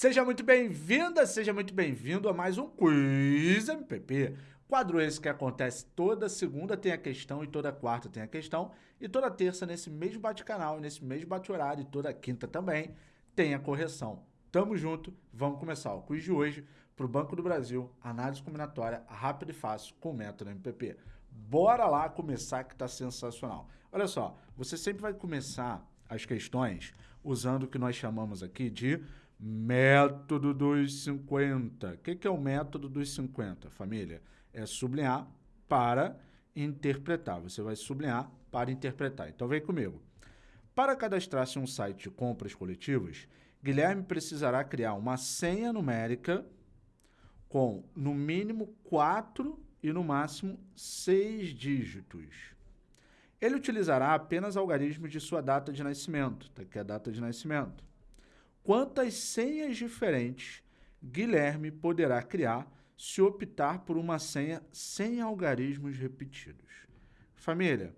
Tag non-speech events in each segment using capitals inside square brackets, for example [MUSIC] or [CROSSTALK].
Seja muito bem-vinda, seja muito bem-vindo a mais um Quiz MPP. Quadro esse que acontece toda segunda tem a questão e toda quarta tem a questão e toda terça nesse mesmo bate-canal, nesse mesmo bate-horário e toda quinta também tem a correção. Tamo junto, vamos começar o quiz de hoje para o Banco do Brasil, análise combinatória rápida e fácil com o método MPP. Bora lá começar que tá sensacional. Olha só, você sempre vai começar as questões usando o que nós chamamos aqui de Método dos 50. O que, que é o método dos 50, família? É sublinhar para interpretar. Você vai sublinhar para interpretar. Então vem comigo. Para cadastrar-se um site de compras coletivas, Guilherme precisará criar uma senha numérica com no mínimo 4 e no máximo 6 dígitos. Ele utilizará apenas algarismos de sua data de nascimento, tá? que é a data de nascimento quantas senhas diferentes Guilherme poderá criar se optar por uma senha sem algarismos repetidos. Família,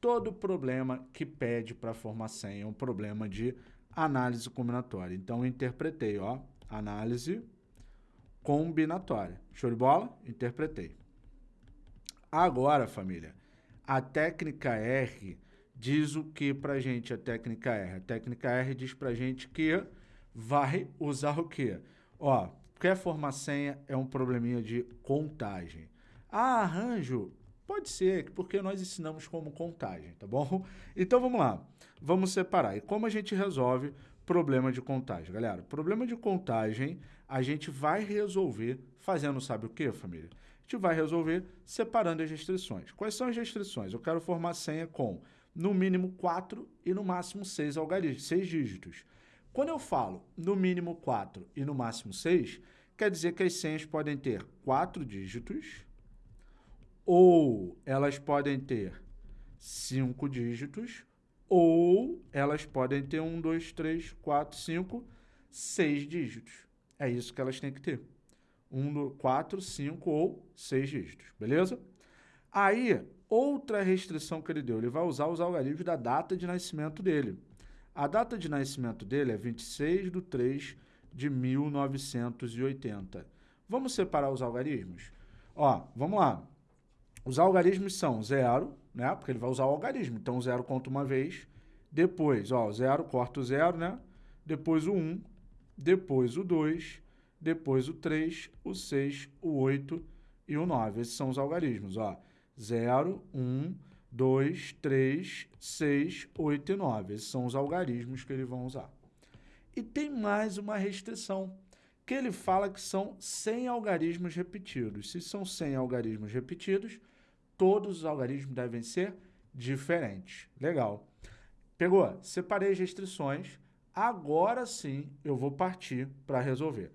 todo problema que pede para formar senha é um problema de análise combinatória. Então, eu interpretei, ó, análise combinatória. Show de bola? Interpretei. Agora, família, a técnica R diz o que para gente a técnica R? A técnica R diz para gente que vai usar o quê? Ó, quer formar senha é um probleminha de contagem. Ah, arranjo, pode ser, porque nós ensinamos como contagem, tá bom? [LAUGHS] Então vamos lá, vamos separar. E como a gente resolve problema de contagem, galera? Problema de contagem a gente vai resolver fazendo sabe o que, família? A gente vai resolver separando as restrições. Quais são as restrições? Eu quero formar senha com no mínimo 4 e no máximo 6 algarismos, 6 dígitos. Quando eu falo no mínimo 4 e no máximo 6, quer dizer que as senhas podem ter 4 dígitos ou elas podem ter 5 dígitos ou elas podem ter 1, 2, 3, 4, 5, 6 dígitos. É isso que elas têm que ter. 1, 4, 5 ou 6 dígitos, beleza? Aí, outra restrição que ele deu, ele vai usar os algarismos da data de nascimento dele. A data de nascimento dele é 26 de 3 de 1980. Vamos separar os algarismos? Ó, vamos lá. Os algarismos são zero, né? Porque ele vai usar o algarismo. Então, zero conta uma vez. Depois, ó, zero, corta o zero, né? Depois o 1, depois o 2, depois o 3, o 6, o 8 e o 9. Esses são os algarismos, ó. 0, 1, 2, 3, 6, 8 e 9. Esses são os algarismos que eles vão usar. E tem mais uma restrição, que ele fala que são 100 algarismos repetidos. Se são 100 algarismos repetidos, todos os algarismos devem ser diferentes. Legal. Pegou? Separei as restrições. Agora sim eu vou partir para resolver.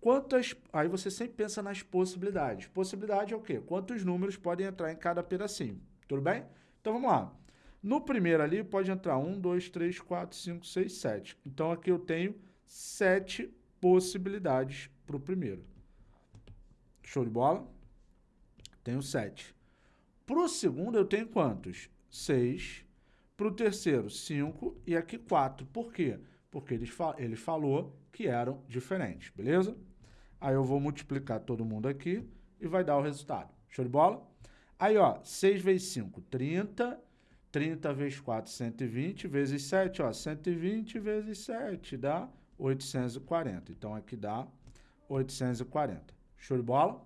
Quantas... Aí você sempre pensa nas possibilidades. Possibilidade é o quê? Quantos números podem entrar em cada pedacinho. Tudo bem? Então vamos lá. No primeiro ali pode entrar 1, 2, 3, 4, 5, 6, 7. Então aqui eu tenho 7 possibilidades para o primeiro. Show de bola? Tenho 7. Para o segundo eu tenho quantos? 6. Para o terceiro, 5 e aqui 4. Por quê? Porque ele, fa ele falou que eram diferentes, beleza? Aí eu vou multiplicar todo mundo aqui e vai dar o resultado. Show de bola? Aí, ó, 6 vezes 5, 30. 30 vezes 4, 120. Vezes 7, ó, 120 vezes 7 dá 840. Então, aqui dá 840. Show de bola?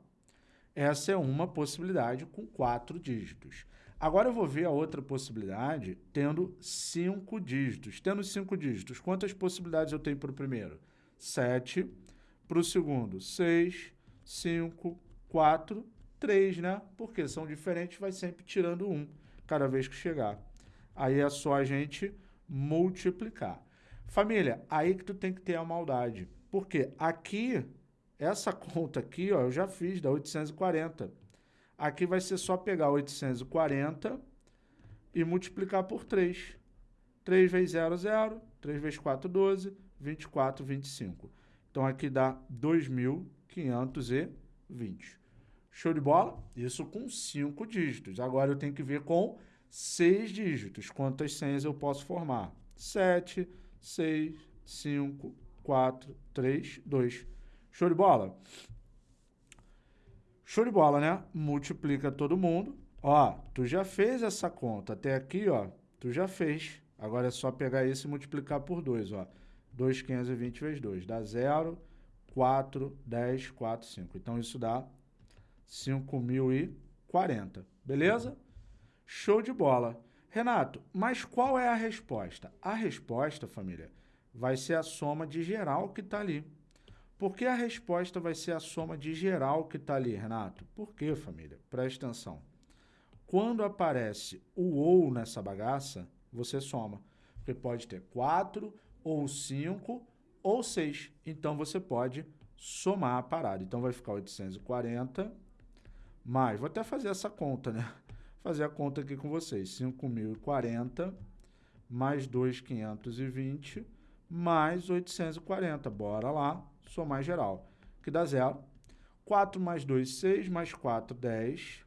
Essa é uma possibilidade com quatro dígitos. Agora eu vou ver a outra possibilidade tendo cinco dígitos. Tendo cinco dígitos, quantas possibilidades eu tenho para o primeiro? 7. Para o segundo, 6, 5, 4 3, né? Porque são diferentes, vai sempre tirando um cada vez que chegar. Aí é só a gente multiplicar. Família, aí que tu tem que ter a maldade. Porque aqui, essa conta aqui, ó, eu já fiz, dá 840. Aqui vai ser só pegar 840 e multiplicar por 3. 3 vezes 0, 0. 3 vezes 4, 12. 24, 25. Então, aqui dá 2.520. Show de bola? Isso com cinco dígitos. Agora eu tenho que ver com seis dígitos. Quantas senhas eu posso formar? 7, 6, 5, 4, 3, 2. Show de bola? Show de bola, né? Multiplica todo mundo. Ó, tu já fez essa conta. Até aqui, ó, tu já fez. Agora é só pegar esse e multiplicar por 2, ó. 2,520 vezes 2. Dá 0, 4, 10, 4, 5. Então, isso dá 5.040. Beleza? Show de bola. Renato, mas qual é a resposta? A resposta, família, vai ser a soma de geral que está ali. Por que a resposta vai ser a soma de geral que está ali, Renato? Por quê, família? Presta atenção. Quando aparece o ou nessa bagaça, você soma. Porque pode ter 4, ou 5, ou 6. Então, você pode somar a parada. Então, vai ficar 840 mais... Vou até fazer essa conta, né? Fazer a conta aqui com vocês. 5.040 mais 2.520 mais 840. Bora lá somar geral, que dá zero. 4 mais 2, 6, mais 4, 10.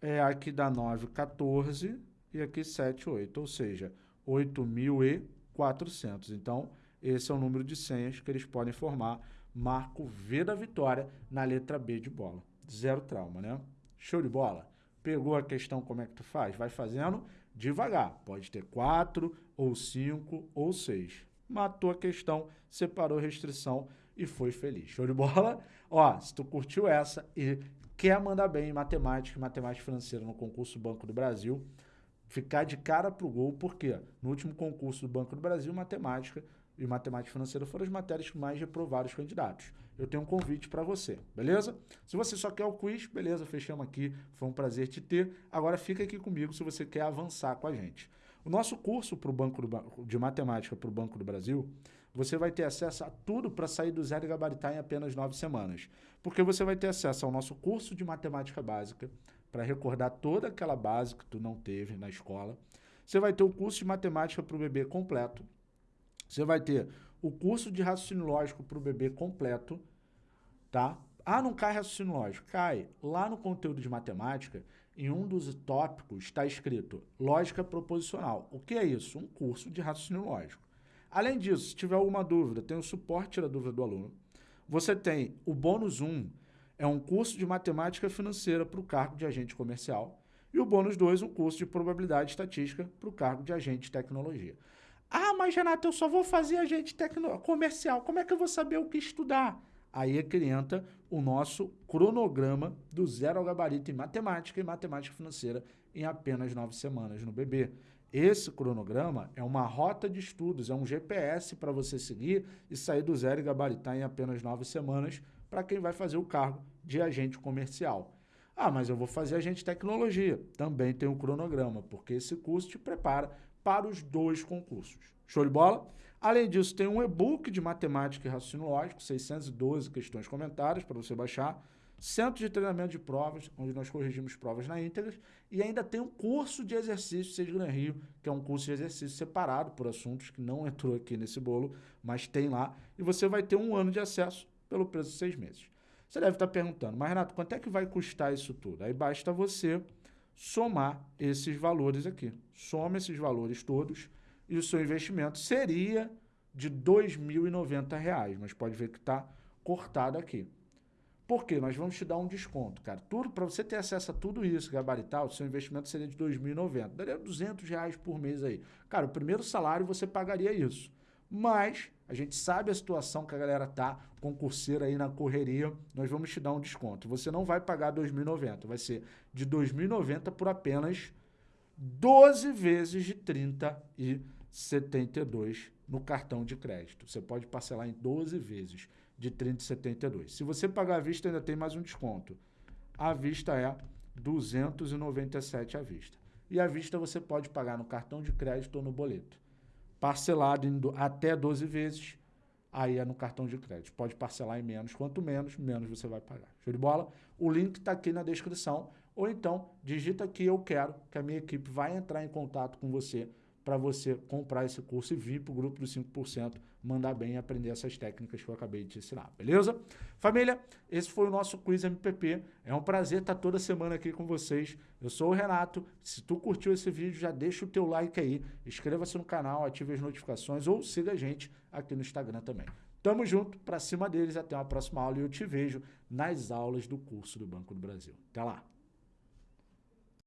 É, aqui dá 9, 14. E aqui 7, 8. Ou seja, 8.400. Então, esse é o número de senhas que eles podem formar. Marco V da vitória na letra B de bola. Zero trauma, né? Show de bola? Pegou a questão como é que tu faz? Vai fazendo devagar. Pode ter 4, ou 5, ou 6 matou a questão, separou a restrição e foi feliz. Show de bola? Ó, se tu curtiu essa e quer mandar bem em matemática, matemática financeira no concurso Banco do Brasil, ficar de cara pro gol, porque no último concurso do Banco do Brasil, matemática e matemática financeira foram as matérias que mais reprovaram os candidatos. Eu tenho um convite para você, beleza? Se você só quer o quiz, beleza, fechamos aqui, foi um prazer te ter. Agora fica aqui comigo se você quer avançar com a gente. O nosso curso pro banco do, de matemática para o Banco do Brasil, você vai ter acesso a tudo para sair do zero e gabaritar em apenas nove semanas. Porque você vai ter acesso ao nosso curso de matemática básica, para recordar toda aquela base que tu não teve na escola. Você vai ter o curso de matemática para o bebê completo. Você vai ter o curso de raciocínio lógico para o bebê completo, tá? Ah, não cai raciocínio lógico. Cai. Lá no conteúdo de matemática, em um dos tópicos está escrito lógica proposicional. O que é isso? Um curso de raciocínio lógico. Além disso, se tiver alguma dúvida, tem o suporte da dúvida do aluno. Você tem o bônus 1, é um curso de matemática financeira para o cargo de agente comercial. E o bônus 2, um curso de probabilidade estatística para o cargo de agente de tecnologia. Ah, mas Renato, eu só vou fazer agente comercial. Como é que eu vou saber o que estudar? Aí é que entra o nosso cronograma do zero ao gabarito em matemática e matemática financeira em apenas nove semanas no BB. Esse cronograma é uma rota de estudos, é um GPS para você seguir e sair do zero e gabaritar em apenas nove semanas para quem vai fazer o cargo de agente comercial. Ah, mas eu vou fazer agente de tecnologia. Também tem um cronograma, porque esse curso te prepara para os dois concursos. Show de bola? Além disso, tem um e-book de matemática e raciocínio lógico, 612 questões comentadas para você baixar, centro de treinamento de provas, onde nós corrigimos provas na íntegra, e ainda tem um curso de exercícios Seja Gran Rio, que é um curso de exercício separado por assuntos que não entrou aqui nesse bolo, mas tem lá, e você vai ter um ano de acesso pelo preço de seis meses. Você deve estar perguntando, mas Renato, quanto é que vai custar isso tudo? Aí basta você somar esses valores aqui. Soma esses valores todos e o seu investimento seria de R$ 2.090, mas pode ver que está cortado aqui. Por quê? Nós vamos te dar um desconto, cara. Tudo para você ter acesso a tudo isso, gabaritar, o seu investimento seria de R$ 2.090. Daria 200 reais por mês aí. Cara, o primeiro salário você pagaria isso. Mas a gente sabe a situação que a galera tá, concurseira aí na correria, nós vamos te dar um desconto. Você não vai pagar R$ 2.090, vai ser de R$ 2.090 por apenas 12 vezes de 30 e 72 no cartão de crédito. Você pode parcelar em 12 vezes de 30,72. Se você pagar à vista, ainda tem mais um desconto. A vista é 297 à vista. E à vista você pode pagar no cartão de crédito ou no boleto. Parcelado em do, até 12 vezes, aí é no cartão de crédito. Pode parcelar em menos. Quanto menos, menos você vai pagar. Show de bola? O link está aqui na descrição. Ou então, digita aqui eu quero, que a minha equipe vai entrar em contato com você para você comprar esse curso e vir para o grupo dos 5% mandar bem e aprender essas técnicas que eu acabei de te ensinar, beleza? Família, esse foi o nosso Quiz MPP. É um prazer estar toda semana aqui com vocês. Eu sou o Renato. Se tu curtiu esse vídeo, já deixa o teu like aí, inscreva-se no canal, ative as notificações ou siga a gente aqui no Instagram também. Tamo junto, pra cima deles, até uma próxima aula e eu te vejo nas aulas do curso do Banco do Brasil. Até lá!